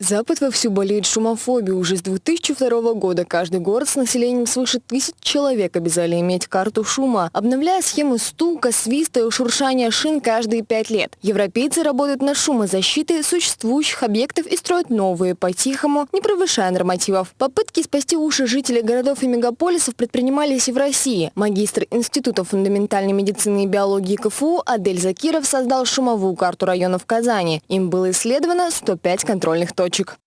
Запад вовсю болеет шумофобией. Уже с 2002 года каждый город с населением свыше тысяч человек обязали иметь карту шума, обновляя схемы стука, свиста и шуршания шин каждые пять лет. Европейцы работают над шумозащитой существующих объектов и строят новые по-тихому, не превышая нормативов. Попытки спасти уши жителей городов и мегаполисов предпринимались и в России. Магистр Института фундаментальной медицины и биологии КФУ Адель Закиров создал шумовую карту районов Казани. Им было исследовано 105 контрольных точек точек.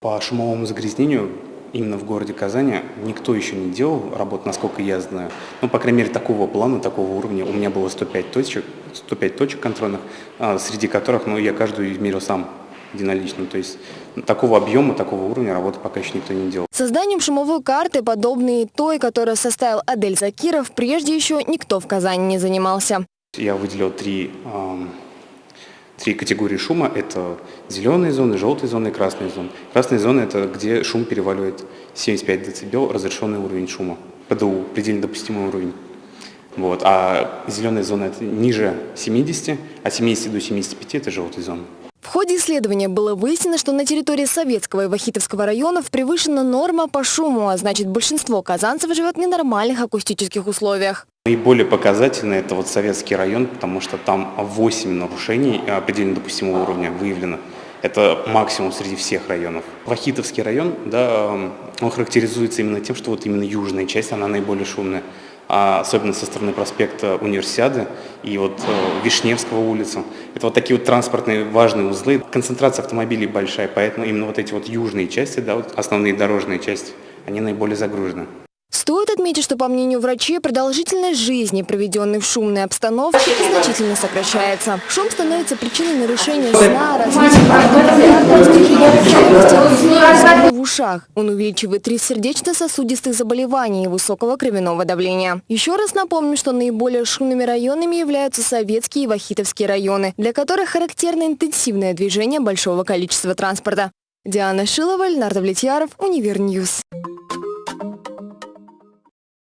По шумовому загрязнению именно в городе Казани никто еще не делал работу, насколько я знаю. Ну, по крайней мере, такого плана, такого уровня. У меня было 105 точек, 105 точек контрольных, а, среди которых ну, я каждую измерил сам единолично. То есть такого объема, такого уровня работы пока еще никто не делал. Созданием шумовой карты, подобной той, которую составил Адель Закиров, прежде еще никто в Казани не занимался. Я выделил три Три категории шума – это зеленые зоны, желтые зоны и красные зоны. Красные зоны – это где шум переваливает 75 дБ, разрешенный уровень шума, ПДУ, предельно допустимый уровень. Вот. А зеленые зоны – это ниже 70, а 70 до 75 – это желтые зоны. В ходе исследования было выяснено, что на территории Советского и Вахитовского районов превышена норма по шуму, а значит большинство казанцев живет в ненормальных акустических условиях. Наиболее показательный это вот Советский район, потому что там 8 нарушений предельно допустимого уровня выявлено. Это максимум среди всех районов. Вахитовский район, да, он характеризуется именно тем, что вот именно южная часть, она наиболее шумная. А особенно со стороны проспекта Универсиады и вот э, Вишневского улицы. Это вот такие вот транспортные важные узлы. Концентрация автомобилей большая, поэтому именно вот эти вот южные части, да, вот основные дорожные части, они наиболее загружены. Стоит отметить, что по мнению врачей, продолжительность жизни, проведенной в шумной обстановке, значительно сокращается. Шум становится причиной нарушения сна, развития в ушах. Он увеличивает риск сердечно-сосудистых заболеваний и высокого кровяного давления. Еще раз напомню, что наиболее шумными районами являются советские и вахитовские районы, для которых характерно интенсивное движение большого количества транспорта. Диана Шилова, Леонард Влетьяров, Универньюз.